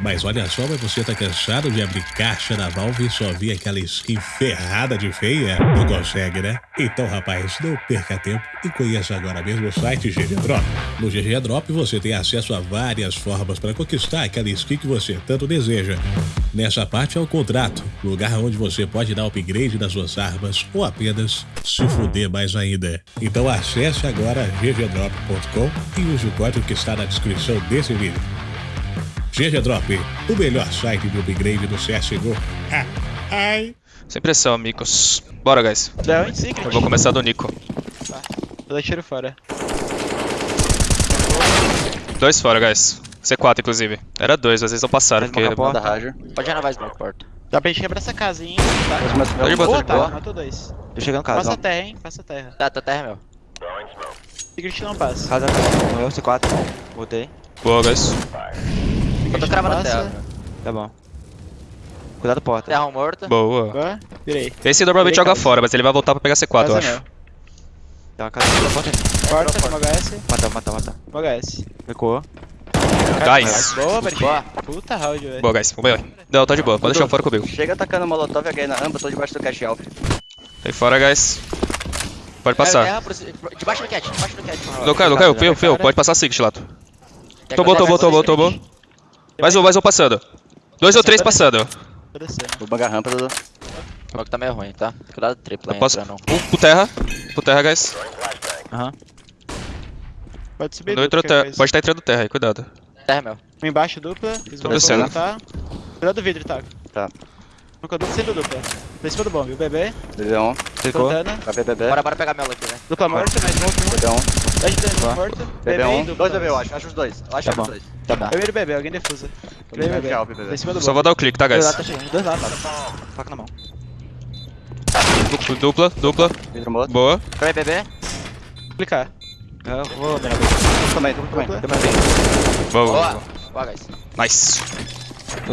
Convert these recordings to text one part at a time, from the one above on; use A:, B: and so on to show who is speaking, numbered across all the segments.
A: Mas olha só, mas você tá cansado de abrir caixa da Valve e só ver aquela skin ferrada de feia? Não consegue, né? Então, rapaz, não perca tempo e conheça agora mesmo o site GG Drop. No GG Drop você tem acesso a várias formas para conquistar aquela skin que você tanto deseja. Nessa parte é o contrato, lugar onde você pode dar upgrade nas suas armas ou apenas se fuder mais ainda. Então acesse agora ggdrop.com e use o código que está na descrição desse vídeo. GG Drop, o melhor site de upgrade do CSGO. Ah, ai.
B: Sem pressão, amigos. Bora, guys.
C: Um secret.
B: Eu vou começar do Nico.
C: Vou dar tiro fora.
B: Dois fora, guys. C4, inclusive. Era dois, às vezes não passaram. Porque...
D: Porta. Pode renovar smoke porta.
C: Dá pra gente quebrar essa casinha, tá?
B: Tá de boa, tá
C: tá, matou dois.
E: Tô chegando em
C: Passa
E: casa,
C: a terra, hein? Passa a terra.
D: Tá, tá terra, meu.
C: Secret não passa.
E: ó. Casa morreu, C4. Voltei.
B: Boa, guys.
D: Eu tô cravando a terra.
C: passa.
E: Tá bom. Cuidado porta.
D: Terra morta.
B: Boa.
C: Boa, virei.
B: Esse normalmente
C: Virei
B: joga fora, mas ele vai voltar pra pegar C4, eu
C: Casa
B: acho.
C: meu.
E: Tem uma casa da porta.
C: Porta, uma HS,
E: Mata, mata, mata.
C: uma HS.
E: Recuou.
B: Guys.
C: Boa, Bertinho. Puta round, velho.
B: Boa, guys. Vamos ver. Não, tá de boa. Pode deixar fora comigo.
D: Chega atacando molotov e alguém na rampa, tô debaixo do cash alvo.
B: Tá aí fora, guys. Pode passar.
D: Debaixo do cat, debaixo do cat.
B: Não caiu, não caiu. Eu, fui eu. Pode passar Six, Lato. Tomou, tomou, tomou, tomou. Mais um, mais um passando. Dois ou três passando.
C: Tô.
D: Vou bangar a rampa, Dudu. O tá meio ruim, tá? Cuidado tripla
B: Eu
D: aí,
B: posso...
D: entrando.
B: Um pro terra. Pro terra, guys.
E: Aham.
C: Pode subir dupla,
B: terra.
C: qualquer
B: Pode estar entrando terra aí, cuidado.
D: Terra, meu.
C: coisa. Um embaixo, dupla. Eles vão
B: descendo.
C: Tá. Cuidado do vidro, tá?
D: Tá.
C: Nunca dupla, sendo dupla. Tá em cima do bomb. O bebê,
D: BB1.
E: Ficou.
C: plantando.
D: Vai BBB. Bora, bora pegar mela aqui, né?
C: Dupla morta, mais um.
D: BB1.
C: Dash dano,
E: Tá.
C: morto. Bebê e
D: BB1.
C: dupla.
D: Dois BB, eu acho. Acho os dois. Eu acho
E: Tá
D: os
E: bom.
D: dois.
E: Tá bom.
C: Primeiro bebê, alguém defusa. Primeiro bebê. Tá em cima do
B: Só
C: bomb.
B: vou dar o clique, tá,
E: Dois
B: guys?
E: lados tá chegando. Dois lados. Faca na mão.
B: Dupla, dupla. Boa.
D: Também BB?
C: Clicar.
E: Eu vou mirar
D: Também, tudo também.
C: Dupla.
B: Boa.
D: Boa.
B: boa.
D: Boa, guys.
B: Nice.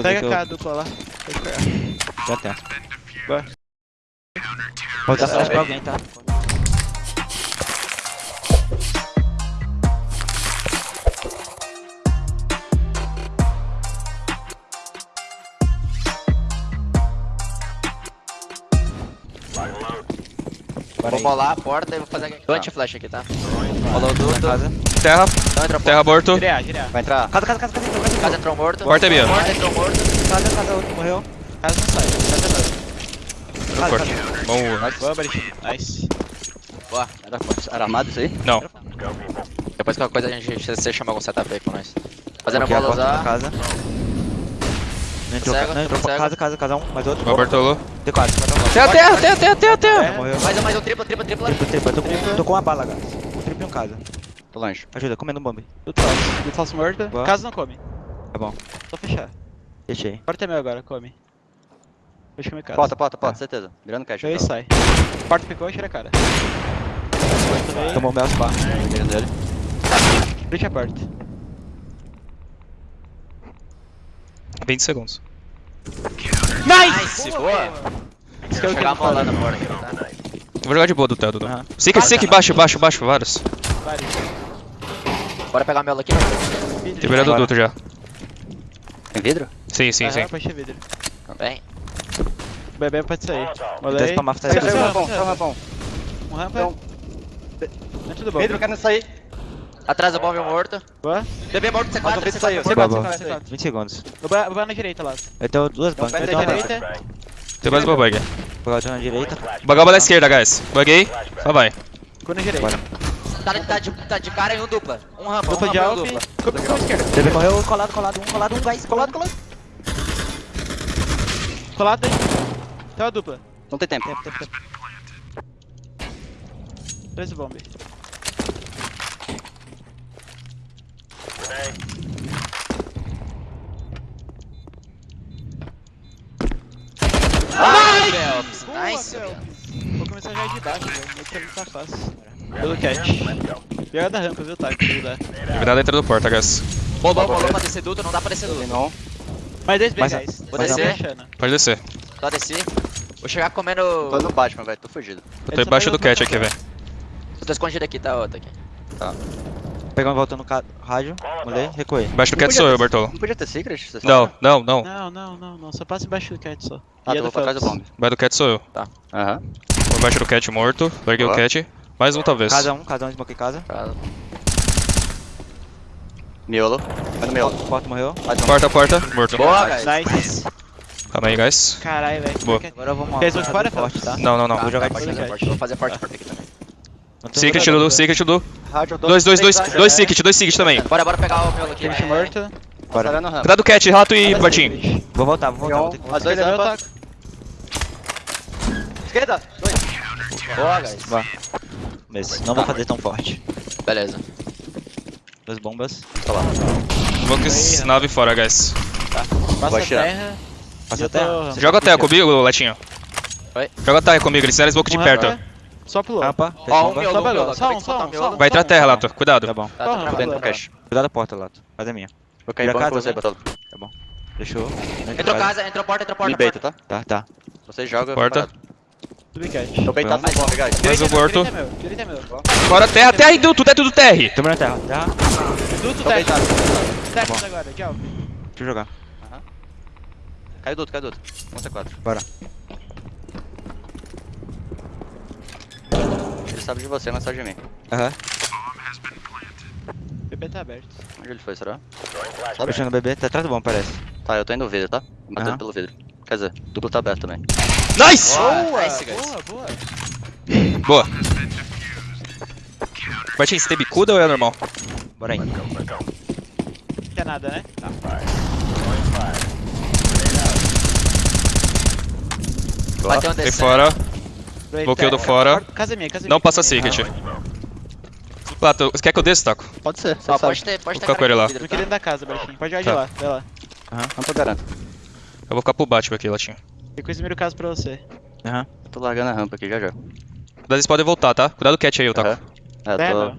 C: Pega cá, dupla lá. Pode pegar.
E: Já tem.
C: Boa.
E: Vou dar flash pra alguém, tá?
D: Vou molar a porta e vou fazer aqui. Tô anti-flash aqui, tá? Rolou o duto.
E: Casa.
B: Terra.
D: Não entrou
B: Terra morto.
C: Girear, girear.
D: Vai entrar.
E: Casa, casa, casa, casa. Casa,
D: Casa entrou morto.
B: Porta é minha.
D: Porta entrou morto.
E: casa, casa, outro morreu.
C: Casa não sai. Casa não.
E: Casa, casa.
B: Boa.
C: Boa, Bertinho. Nice.
D: Boa. Era, era armado isso aí?
B: Não.
D: Depois qualquer coisa a gente você chama algum setup aí com nós. Fazendo
E: Aqui é a
D: bola usar.
E: casa. Não entrou,
D: Cego,
E: não entrou
D: cego.
E: casa, casa, casa um, mais outro.
B: Uma Bartolô.
E: D4,
B: Terra, terra, terra, terra, terra, terra.
C: É.
E: Morreu.
D: Mais um, mais um, tripla, tripla, tripla.
E: Triplo, triplo. Eu tô com, tô com uma bala. Um triplo em um casa.
D: Tô longe.
E: Ajuda, comendo um bomb.
C: Do falso. Do falso morto.
E: Boa.
C: Casa não come.
E: Tá bom.
C: Só fechar.
E: Deixei.
C: Porta é meu agora, come. Deixa comer casa.
D: Porta, porta, porta, certeza. Virando cash.
C: Aí
D: então.
C: sai. Porta ficou, tira a cara.
E: Tomou o meu spa.
D: Virando dele.
C: Deixa a porta.
B: 20 segundos.
C: Nice!
D: boa.
C: Esse que é
D: Chegar
C: eu falo.
D: molando a porta aqui, tá?
B: Vou jogar de boa do Theo, Dudu.
E: Aham.
B: Sick, sick, baixo, baixo, baixo, vários.
C: Vários.
D: Bora pegar a mela aqui.
B: Tem virado o duto já.
D: Tem vidro?
B: Sim, sim, sim.
C: Aham, pode ter vidro.
D: Também.
C: O bebê pode sair.
E: Tá
C: Sai,
E: aí.
C: sai,
D: Só rampão,
C: sai.
D: só rampão.
C: Um rampa.
D: Então.
C: Dentro do bom.
D: Vidro querendo sair. Atrás do bomb morto.
C: Boa.
D: Bebê morto, C4, Mas o vidro saiu.
C: C4,
E: Boa,
C: C4,
E: boa.
C: C4, C4.
E: 20 segundos.
C: Ba na direita lá.
E: Eu tenho duas bancas. Eu tenho uma.
C: Direita.
B: Tem mais uma bug.
E: Vou na direita.
B: Bagaba na esquerda, guys. Buguei. Só vai.
C: Ficou na direita.
D: Tá, tá, de, tá de cara em um dupla. Um rampa, um
C: Dupla de
D: rampa um dupla.
C: Ficou ficou esquerda.
E: Bebê morreu, colado, colado, um, colado, um, guys. Colado, colado.
C: Colado aí. Tem uma dupla.
D: Não tem tempo.
E: Tempo, tempo, tempo.
C: Três bomb.
D: Nice,
C: Boa,
D: nice.
C: Vou começar já de baixo, velho. Que tá fácil. Pelo catch. Pega da rampa, viu, Taco?
B: Virada dentro do porta, guys.
D: Bolou, bolou pra descer duto, não dá pra descer duto.
E: Não.
C: Mais dois B, guys.
D: Vou
C: Tá
D: descer.
B: Pode descer.
D: Só desci. Vou chegar comendo.
F: Tô no Batman, velho, tô fugido.
B: Eu tô embaixo do cat aqui, velho.
D: Eu tô escondido aqui, tá, outro aqui.
E: Pegando voltando no ca- rádio. Molhei, recuei.
B: Embaixo do cat sou eu, Bartolo.
D: Não podia ter secret?
B: Não, não, não.
C: Não, não, não, não. Só passa embaixo do cat só.
D: Ah,
C: E é do
D: vou pra trás do bomb.
B: Embaixo do cat sou eu.
D: Aham.
B: Vou Embaixo do cat morto. Larguei o cat. Mais um talvez.
E: Casa 1, casa 1, smoke casa.
D: Tá. Miolo. Vai no miolo.
E: Porta morreu.
D: Um.
B: Porta, porta. Morto.
D: Boa, guys.
C: Nice.
B: Calma aí, guys.
C: Caralho, velho.
B: Boa.
E: Agora eu vou
C: Quer smoke fora,
E: forte, tá?
B: Não, não, não.
D: Tá,
E: Vou jogar
D: tá,
E: de
D: forte. Vou fazer forte porta aqui também.
B: Secret do, secret do. Dois, dois, dois, dois secret, dois secret também.
D: Bora, bora pegar o miolo aqui.
C: Finish morto.
E: Bora.
D: Sarando rampa.
B: Cuidado do cat, rato e.
E: Vou voltar, vou voltar. Vou que
D: As
E: voltar.
D: dois
C: Ele é
D: rampa.
C: meu taco.
D: Esquerda. Dois. Boa, guys.
E: Vá. Beleza, não vou fazer tão forte.
D: Beleza.
E: Duas bombas.
D: Tá lá.
B: Smoke nave fora, guys.
C: Passa
D: Vai
C: a terra.
E: A terra.
B: Joga a terra comigo, Letinho.
D: Oi.
B: Joga a terra comigo, eles fizeram smoke de perto.
C: rampa. Só
D: Ó,
E: fechou
D: um miolo,
C: Só
D: um miolo.
C: Só um, só um, um.
B: Vai entrar
C: um.
B: terra, Lato. Cuidado.
E: Tá bom.
D: Tá, tá dentro do cash.
E: Cuidado da porta, Lato. Faz a minha.
D: Vou cair banco
E: casa,
D: você? Batolo.
E: Tá bom. Fechou.
D: Entrou casa, entrou porta, entrou porta.
B: é
D: porta.
E: Me beita, tá? Tá, tá.
D: Você joga.
B: Porta.
D: Tô beitado no bomb, guys.
B: Mais um
C: é
B: morto.
C: Direita é meu. É.
B: Fora terra, terra e tudo, tudo é tudo terra.
E: Tamo na terra. Terra.
C: Duto tech.
D: beitado.
C: Tech agora, tchau.
E: Deixa eu jogar.
D: Caiu duto, caiu duto. Um C4.
E: Bora.
D: Ele sabe de você, mas sabe de mim.
E: Aham.
C: O PP tá aberto.
D: Onde ele foi, será?
E: Fechando o bebê. Tá atrás do bom, parece.
D: Tá, eu tô indo no vidro, tá? Batendo
E: Aham.
D: pelo vidro. Quer dizer, duplo tá aberto também.
B: Nice!
C: Boa,
D: nice, guys.
C: boa, boa.
B: Boa. Bartinho, você tem bicuda ou é normal?
E: Bora aí.
C: Não quer nada, né? Tá.
D: Bateu um
B: Tem fora. Bloqueio do
C: tech.
B: fora.
C: Casa minha, casa minha.
B: Não passa secret. Lato, você quer que eu desça, Taco?
D: Pode ser, você sabe.
C: Ah,
D: pode ter, pode
B: Vou ficar com ele lá.
C: Dentro da casa, Bertinho. Pode de
B: Tá.
C: lá, vai lá.
D: Tô garanto.
B: Eu vou ficar pro Batman aqui, Latinho.
C: Depois miro o caso pra você.
E: Aham.
D: Eu tô largando a rampa aqui já já.
B: Cuidado, eles podem voltar, tá? Cuidado do cat aí, o Taco.
D: Aham. É, tô...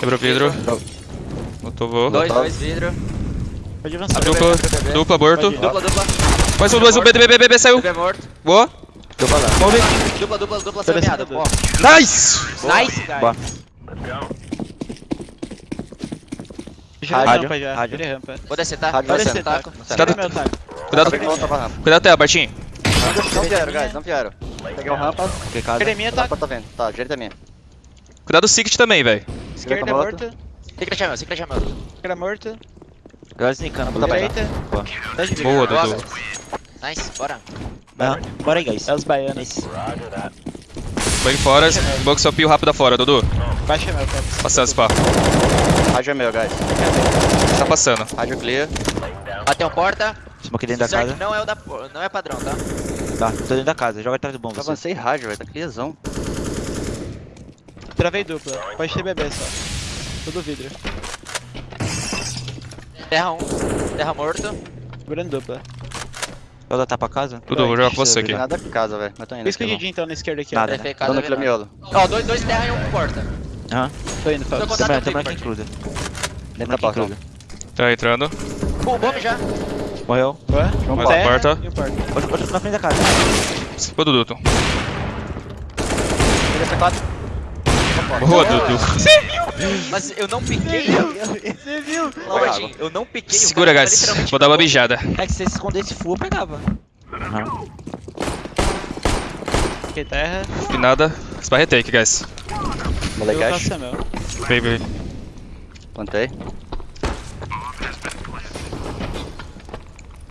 B: Quebrou o vidro. Botou voo.
D: Dois, dois vidro.
C: Pode avançar.
B: Dupla, dupla,
C: ir.
D: Dupla, dupla.
B: Mais um, dois, um, B, B, B, B, B, saiu.
D: Bebê morto.
B: Boa.
E: Dupla lá.
D: Dupla, dupla, dupla semeada.
C: descendo.
D: Pô.
B: Nice!
C: Nice, guys. Eu
E: Rádio,
C: rampa já.
E: rádio.
C: Rampa.
D: Vou descer, tá?
C: Pode
D: Vou
C: descer, taco.
B: Cuidado,
D: pra rampa.
B: cuidado até, Bartinho.
D: Não vieram, guys, não vieram. Peguei o rampa.
E: Fiquei casa.
C: Academia,
D: A
C: taco.
D: porta tá vendo. Tá, direita é minha.
B: Cuidado do Secret também, velho.
C: Esquerda é
D: morto.
C: morto.
D: Secret é meu, secret é meu.
C: Esquerda.
D: Tá bem.
C: Direita.
E: Boa.
C: Tá de
B: Boa,
D: Boa,
B: Dudu.
D: Nice, bora.
E: Bora aí, guys.
C: É os baianos.
B: Bem fora, box seu pio rápido afora, Dudu.
C: Baixa meu, cara.
B: Passando, spa.
D: Rádio é meu, guys.
B: Tá passando.
D: Rádio clear. Bateu porta.
E: Smoke dentro da casa.
D: Não é o da... Não é padrão, tá?
E: Tá, tô dentro da casa. Joga atrás do bom,
D: Eu
E: você.
D: avancei rádio, velho. Tá clearzão.
C: Travei dupla. Pode ter bebê só. Tudo vidro.
D: Terra 1. Terra morto.
C: Segurando dupla.
E: Vou dar tapa casa?
B: Dudu, vou jogar com você aqui.
D: Nada com casa, velho. Mas tô indo.
C: Por isso que o
D: aqui,
C: Didinho então na esquerda aqui, ó.
E: Nada. Né?
D: Dona Vila Miolo. Ó, dois, dois terra e um porta.
E: Aham.
C: Tô indo,
D: Tô
C: Fábio.
D: contato
E: Tamo
D: comigo,
E: tamo aqui em
D: Bart.
E: cruza.
D: Dentro da porta.
B: Tá entrando.
D: Pô, bomb já.
E: Morreu.
C: Ué?
B: Mais
C: Terra
B: uma porta.
C: Porta.
E: Outro, outro na frente da casa.
B: Boa, Dudu.
D: Ele é C4.
B: Boa, Dudu.
D: Mas eu não piquei.
C: Você viu?
D: Eu não piquei.
B: Segura, guys. Vou dar uma
D: na
B: mijada.
E: É que se você escondesse full, eu pegava. Aham.
C: Ok, terra.
B: E nada. Spy retake, guys.
D: Cash.
C: faço meu.
B: Baby.
D: Plantei.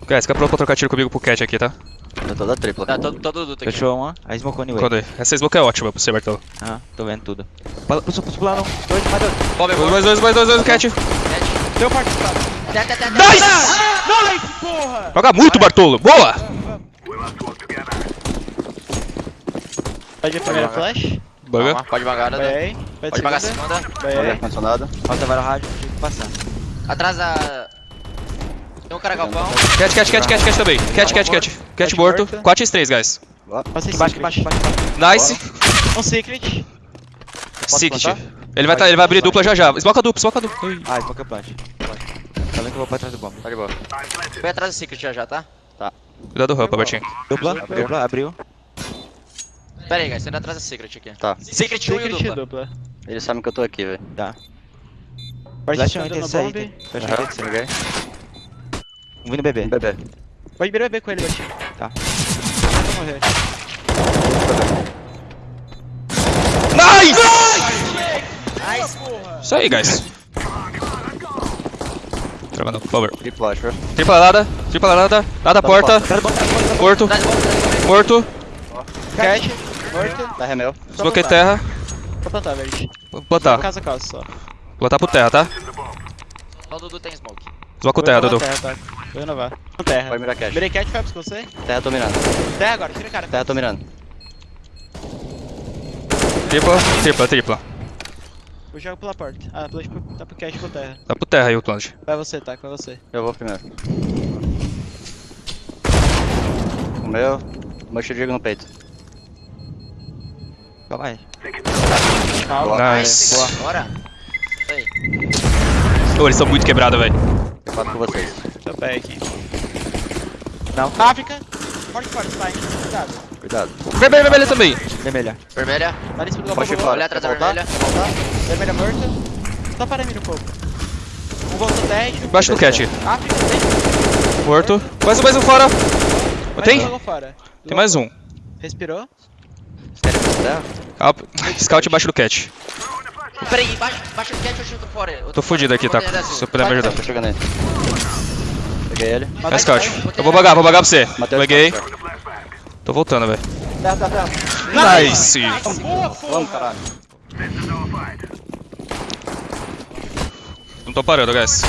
B: Guys, fica pronto pra trocar tiro comigo pro cat aqui, tá?
D: Eu tô da tripla. Tá, todo, todo duto aqui.
E: Fechou uma. Aí smocou anyway.
B: Quando. Essa smoke é ótima pra você, Bartolo.
E: Aham, tô vendo tudo. Pula, pula, pula não. Dois, mais dois.
D: Bomb
B: Dois, mais dois, mais dois, dois, cat.
C: Deu parte
D: Tete, tete, tete.
B: Nice!
C: porra!
B: Joga muito, Bartolo. Boa!
C: Pode ir a primeira flash.
B: Buga.
D: Pode vagar,
C: Vai
D: né?
C: Vai
D: Pode vagar a
C: segunda. Vai aí.
D: ar-condicionado.
E: Falta vários rádio, tive que passar.
D: Atrás da... Tem um cara galpão.
B: Cat, cat, cat, cat, cat também. Cat, cat, cat. Cat morto.
C: morto.
B: 4 x 3, guys.
C: Passei
E: embaixo, embaixo, embaixo.
B: Nice.
C: Um secret.
B: Secret. Ele vai, tá, ele vai abrir dupla já já. Smoke a dupla, smoke a dupla.
E: Ah, smoke plant. Tá vendo que eu vou pra trás do bomb.
D: Tá de boa. Vem atrás do secret já já, tá?
B: Cuidado do rampa, Bartinho.
E: Dupla,
C: Abriu.
E: dupla, abriu.
D: Pera aí, guys. Tô indo atrás do secret aqui.
F: Tá.
D: Secret 1 e
C: Secret
D: dupla.
C: dupla.
F: Eles sabem que eu tô aqui, velho.
E: Tá.
C: Pode
E: Flash
C: deixar
E: não tem
C: no
E: saída. Flash
D: Aham,
E: não tem. Um vindo bebê.
D: Bebê.
C: Pode virar B com ele, Batinho.
E: Tá.
C: Não morrer.
B: Nice! Isso aí, guys. Trocando cover.
D: Flash, viu?
B: Tripla nada, tripla nada, nada porta. Morto,
D: de volta.
B: morto.
C: Cat, morto.
D: Tá remel.
B: Desbloqueei terra.
C: Vou plantar, verde.
B: Vou botar.
C: Casa, casa só.
B: Vou botar pro terra, tá?
D: Só o Dudu tem smoke.
B: Desbloca o terra, Dudu.
C: Terra, tá. Vou renovar. Terra.
D: Vai mirar cash.
C: Virei cat, Fabs com você.
D: Terra tô mirando.
C: Terra agora, tira a cara.
D: Terra tô mirando.
B: Tripla, tripla, tripla.
C: Eu jogo pela porta. Ah, pro, tá pro cat com terra.
B: Tá pro terra aí o Clange.
C: Vai você, tá, vai você.
D: Eu vou primeiro. O meu. O meu digo no peito.
E: Calma aí.
C: Calma.
B: Nice.
D: Boa. Bora. Isso aí.
B: Ô, eles são muito quebrados, velho.
D: Eu faço com vocês.
C: Tô pé aqui.
E: Não.
C: África. Forte, forte, vai. Cuidado.
D: Cuidado.
B: Vermelho, vermelho também.
E: Vermelha.
D: Vermelha.
C: Tá em cima do
D: Pode.
C: Olha atrás da vermelha. Vermelha morta. Só para mim um pouco. Um voltou 10.
B: Embaixo do cat.
C: África, tem.
B: Morto. Mais um, mais um fora.
C: Mais
B: Tem? Tem mais um.
C: Respirou.
B: Calma. Scout embaixo do cat.
D: Peraí, baixa, baixa o cat eu chuto fora. Eu
B: Tô fudido aqui, tá? Se eu puder me ajudar.
D: Ele.
B: É Scout. Eu vou bagar, vou bagar pra você.
D: Matei o
B: Peguei. Tô voltando, velho.
C: Terra, terra, terra.
B: Nice.
C: Boa, porra.
D: Vamos, caralho.
B: Não tô parando, guys.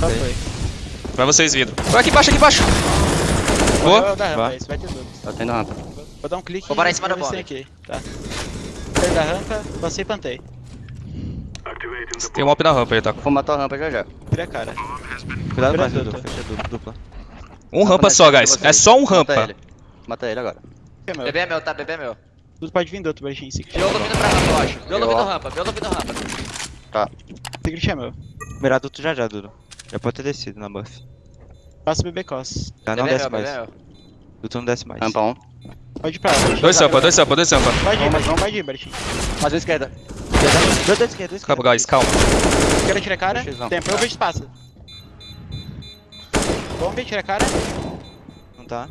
C: Só foi.
B: Vai vocês vindo. Vai aqui embaixo, aqui embaixo. Boa.
C: Vou dar rampa,
E: Vai.
C: vai ter tudo.
D: Eu tenho rampa.
C: Vou dar um clique.
D: Vou parar em cima da
C: tem aqui. Tá. Saí da rampa, passei e plantei.
B: Tem um op na rampa aí, tá?
D: Vou matar a rampa já já.
C: Vira a cara.
E: Cuidado mais, Dudu.
C: dupla.
E: Fecha dupla. dupla.
B: Um rampa só, guys. É só um rampa.
D: Mata ele agora.
C: É meu.
D: Bebê é meu, tá? Bebê é meu.
C: Tudo pode vir do outro. Secret.
D: Biolo vindo pra rampa, eu acho. Biolo vindo rampa. Biolo vindo rampa.
C: Tá. Secret é meu.
E: Mirado tu já já, Dudu. Já pode ter descido na buff.
C: Passa o bebê cos.
E: Já não desce mais.
D: é.
E: Dudu não desce mais.
D: Rampa 1.
C: Pode ir pra lá.
B: Dois sampa, dois sampa, dois sampa.
C: Pode ir, Bertinho. Pode ir, Bertinho.
D: Mais um esquerda.
E: Dois da esquerda, dois
B: Calma, guys, calma.
C: Quero tirar a cara. Tempo, eu vejo espaço. Bomba, tira a cara.
E: Não tá.